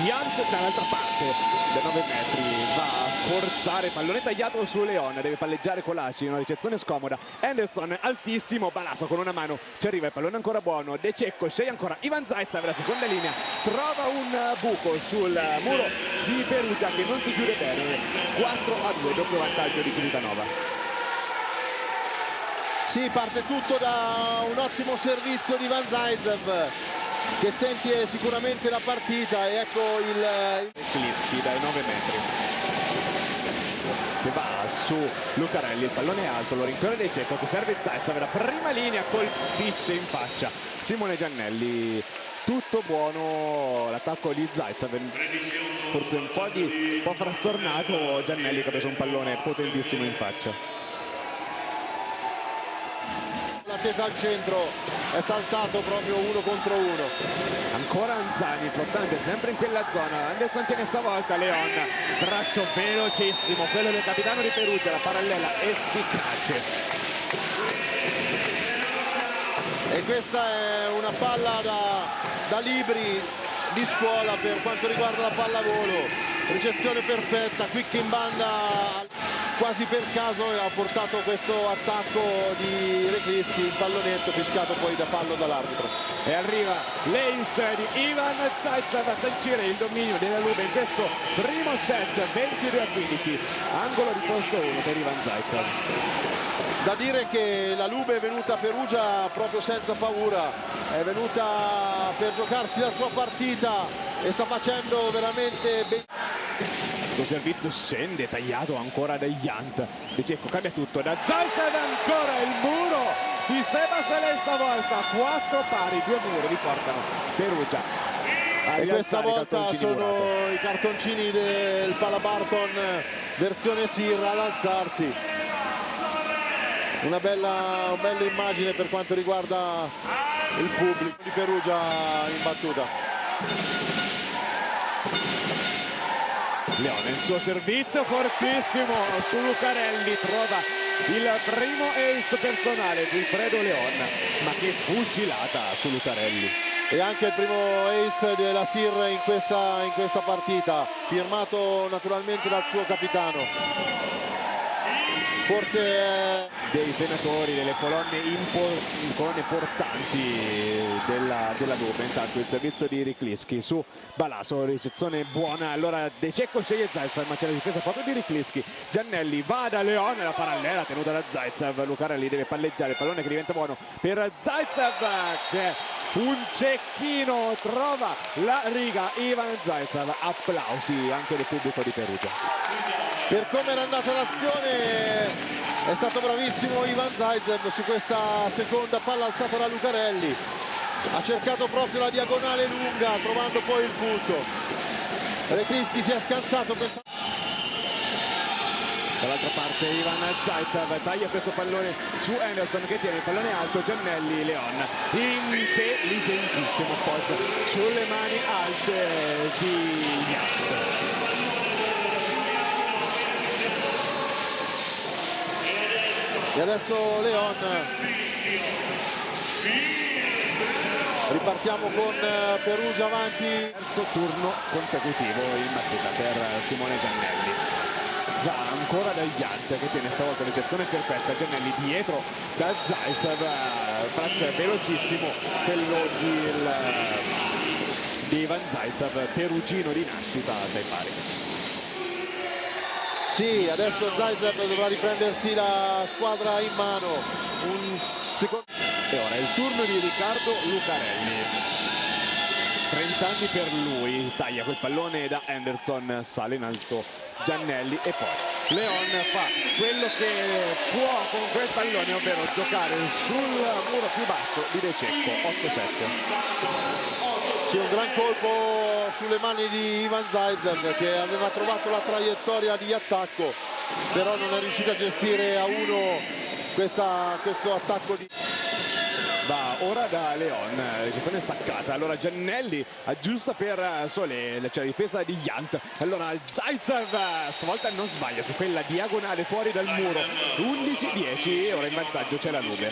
Yant dall'altra parte da 9 metri va a forzare pallone tagliato su Leon deve palleggiare Colaci una ricezione scomoda. Anderson altissimo Balaso con una mano ci arriva il pallone ancora buono De Cecco sceglie ancora Ivan Zaitsev la seconda linea trova un buco sul muro di Perugia che non si chiude bene 4 a 2 doppio vantaggio di Civitanova. Sì, parte tutto da un ottimo servizio di Van Zaitsev che sente sicuramente la partita e ecco il... Klitsky dai 9 metri. Che va su Lucarelli, il pallone è alto, lo rincorre dei Cecco che serve Zaitsev, la prima linea colpisce in faccia Simone Giannelli. Tutto buono l'attacco di Zaitsev forse un po', di, un po' frastornato Giannelli che ha preso un pallone potentissimo in faccia attesa al centro è saltato proprio uno contro uno. Ancora Anzani importante sempre in quella zona. Anderson tiene stavolta Leon. Braccio velocissimo quello del capitano di Perugia la parallela efficace. E questa è una palla da, da libri di scuola per quanto riguarda la pallavolo. Ricezione perfetta quick in banda quasi per caso ha portato questo attacco di Reclischi il pallonetto fischiato poi da fallo dall'arbitro. E arriva l'ace di Ivan Zaitsev a sancire il dominio della Lube in questo primo set 22 a 15 angolo di posto 1 per Ivan Zaitsev da dire che la Lube è venuta a Perugia proprio senza paura è venuta per giocarsi la sua partita e sta facendo veramente bene suo servizio scende tagliato ancora da Yant De Cecco cambia tutto. Da Zaitsev ancora il muro di Seba Selei stavolta quattro pari due muri riportano Perugia. E questa volta sono murato. i cartoncini del Palabarton versione Sirra ad alzarsi. Una bella, una bella immagine per quanto riguarda il pubblico di Perugia in battuta Leone il suo servizio fortissimo su Lucarelli trova il primo ace personale di Fredo Leon ma che fucilata su Lucarelli. E anche il primo ace della Sir in questa, in questa partita firmato naturalmente dal suo capitano forse dei senatori delle colonne, colonne portanti della, della Lupe intanto il servizio di Rikliski su Balaso ricezione buona. Allora De Cecco sceglie Zaitsev ma c'è la difesa proprio di Rikliski Giannelli va da Leone la parallela tenuta da Zaitsev. Lucarelli deve palleggiare il pallone che diventa buono per Zaitsev che un cecchino trova la riga. Ivan Zaitsev applausi anche del pubblico di Perugia. Per come era andata l'azione è stato bravissimo Ivan Zaitsev su questa seconda palla alzata da Lucarelli. Ha cercato proprio la diagonale lunga trovando poi il punto. Retrischi si è scansato pensando dall'altra parte Ivan Zaitsev taglia questo pallone su Anderson che tiene il pallone alto Giannelli Leon. Intelligentissimo pot sulle mani alte di Yant e adesso Leon. Ripartiamo con eh, Perugia avanti. Terzo turno consecutivo in battuta per Simone Giannelli va ancora da Yant che tiene stavolta l'eccezione perfetta Giannelli dietro da Zaitsev braccio velocissimo quello di, il, di Ivan Zaitsev perugino di nascita sei pari sì, adesso Zaitsev dovrà riprendersi la squadra in mano. Un secondo... E ora è il turno di Riccardo Lucarelli. 30 anni per lui, taglia quel pallone da Anderson, sale in alto Giannelli e poi Leon fa quello che può con quel pallone, ovvero giocare sul muro più basso di De Cecco, 8-7. Sì, un gran colpo sulle mani di Ivan Zaitsev che aveva trovato la traiettoria di attacco però non è riuscito a gestire a uno questa, questo attacco di... Ora da Leon, gestione staccata, allora Giannelli aggiusta per Sole, c'è la ripresa di Yant, allora Zaitsev stavolta non sbaglia su quella diagonale fuori dal muro, 11-10, ora in vantaggio c'è la nube.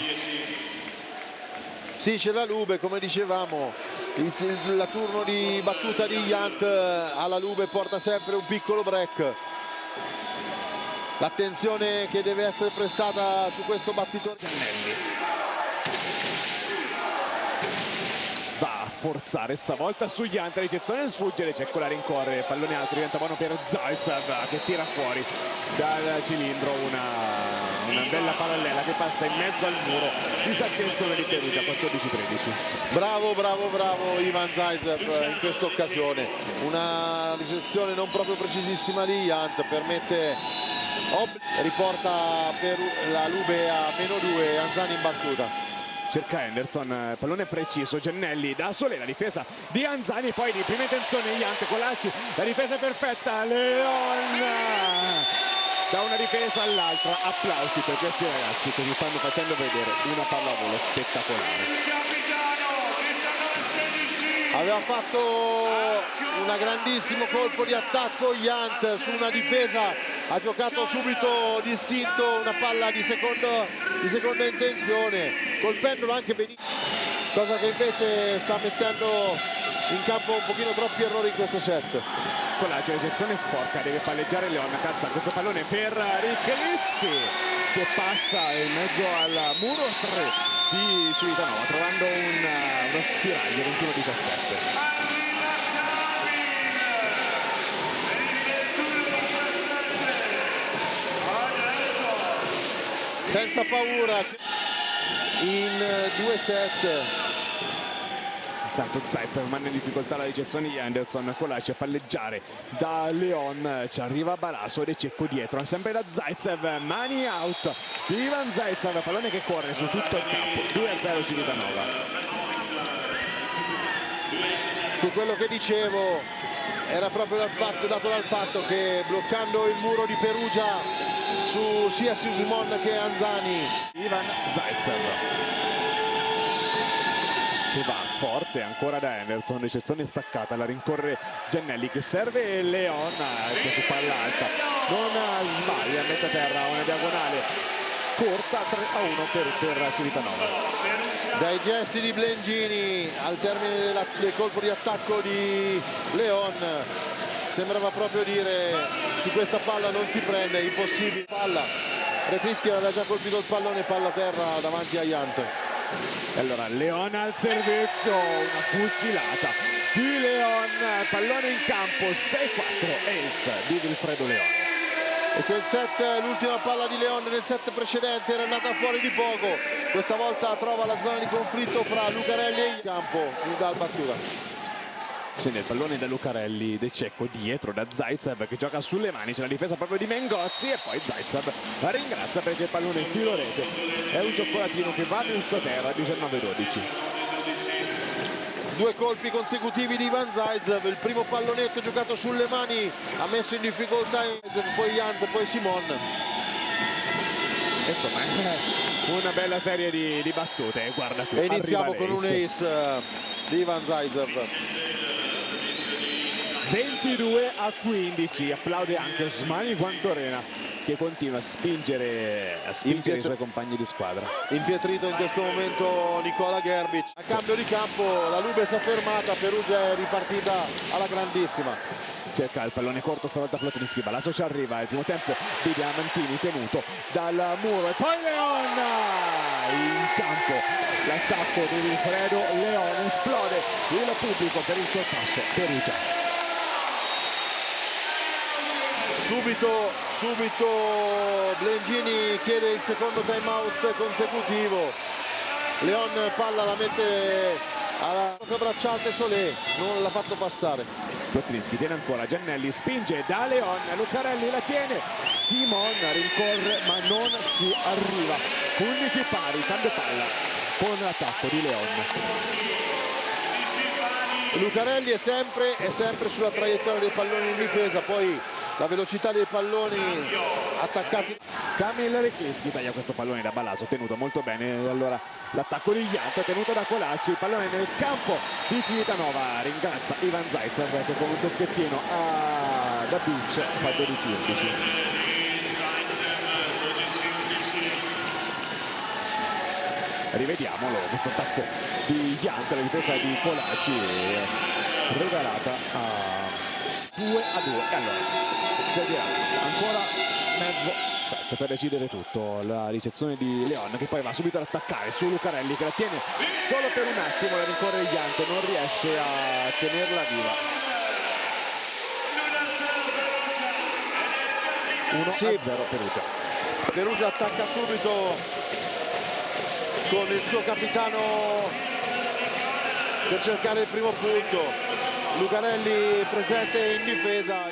Sì, c'è la Lube, come dicevamo, il, la turno di battuta di Yant alla Lube porta sempre un piccolo break. L'attenzione che deve essere prestata su questo battitore. Giannelli. Forzare stavolta su Yant ricezione sfuggere c'è quella rincorre pallone alto diventa buono per Zaitsev che tira fuori dal cilindro una, una bella parallela che passa in mezzo al muro disattenzione di Perugia 14-13 bravo bravo bravo Ivan Zaitsev in questa occasione. Una ricezione non proprio precisissima di Yant permette riporta per la Lube a meno 2 Anzani in battuta cerca Henderson, pallone preciso, Gennelli da sole la difesa di Anzani, poi di prima intenzione Iante Colacci, la difesa è perfetta, Leon da una difesa all'altra, applausi per questi ragazzi che ci stanno facendo vedere una pallavolo spettacolare. Aveva fatto un grandissimo colpo di attacco Iant su una difesa ha giocato subito distinto una palla di, secondo, di seconda intenzione colpendolo anche benissimo cosa che invece sta mettendo in campo un pochino troppi errori in questo set. Con la ricezione sporca deve palleggiare Leon cazza questo pallone per Richelitsky che passa in mezzo al muro 3 di Civitanova trovando un, uno spiraglio 21-17 senza paura in due set. Intanto Zaitsev manda in difficoltà la ricezione di Anderson Colaci a palleggiare da Leon ci arriva Balaso ed è Cecco dietro sempre da Zaitsev mani out di Ivan Zaitsev pallone che corre su tutto il campo 2 a 0 Civitanova su quello che dicevo era proprio dal fatto, dato dal fatto che bloccando il muro di Perugia su sia Simon che Anzani. Ivan Zaitsev che va forte ancora da Anderson ricezione staccata la rincorre Giannelli che serve Leon che su palla alta non sbaglia mette a terra una diagonale corta 3 a 1 per, per Civitanova. Dai gesti di Blengini al termine della, del colpo di attacco di Leon sembrava proprio dire su questa palla non si prende, impossibile. Palla Retrischi aveva già colpito il pallone palla a terra davanti a Iant e allora Leon al servizio una fucilata di Leon pallone in campo 6-4 ace di Vilfredo Leon e se il set l'ultima palla di Leon nel set precedente era andata fuori di poco. Questa volta trova la zona di conflitto fra Lucarelli e il campo dal battuta scende il pallone da Lucarelli De Cecco dietro da Zaitsev che gioca sulle mani c'è la difesa proprio di Mengozzi e poi Zaitsev la ringrazia perché il pallone in filo rete. È un cioccolatino che va nel suo terra 19-12 due colpi consecutivi di Ivan Zaitsev il primo pallonetto giocato sulle mani ha messo in difficoltà poi Yant poi Simon. Insomma una bella serie di, di battute guarda qui e iniziamo con un ace eh, di Ivan Zaitsev 22 a 15 applaude anche Osmani Guantorena che continua a spingere, a spingere i suoi compagni di squadra. Impietrito in questo momento Nicola Gerbic. A cambio di campo la Lube si è fermata Perugia è ripartita alla grandissima. Cerca il pallone corto stavolta Platonischi Balaso ci arriva il primo tempo di Diamantini tenuto dal muro. E poi Leon! In campo l'attacco di Wilfredo Leon esplode il pubblico per il sorpasso. Perugia subito, subito Blengini chiede il secondo time out consecutivo. Leon palla la mette alla bracciante Solé non l'ha fatto passare. Lotrinski tiene ancora Giannelli spinge da Leon Lucarelli la tiene. Simon rincorre ma non ci arriva. 15 pari cambio palla. Con l'attacco di Leon. Lucarelli è sempre, è sempre sulla traiettoria dei palloni in difesa poi la velocità dei palloni attaccati. Kamil Rechischi taglia questo pallone da Balaso tenuto molto bene. Allora l'attacco di Iant tenuto da Colacci il pallone nel campo di Civitanova. Ringrazia Ivan Zaitsev che con un tocchettino a... Beach fa 12-11 rivediamolo questo attacco di Iante la difesa di Polacci regalata a 2 a 2 e allora seguirà ancora mezzo set per decidere tutto. La ricezione di Leon che poi va subito ad attaccare su Lucarelli che la tiene solo per un attimo la rincorre Iante non riesce a tenerla viva. 1 Sì. a 0 Perugia. Perugia attacca subito con il suo capitano per cercare il primo punto. Lucarelli presente in difesa